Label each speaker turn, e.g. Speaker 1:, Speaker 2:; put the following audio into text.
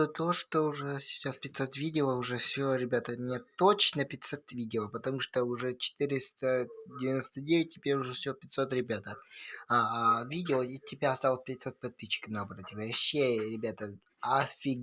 Speaker 1: поводу то, что уже сейчас 500 видео, уже все, ребята, мне точно 500 видео, потому что уже 499, теперь уже все 500, ребята. А, а видео, и тебя осталось 500 подписчиков набрать. Вообще, ребята, офигеть.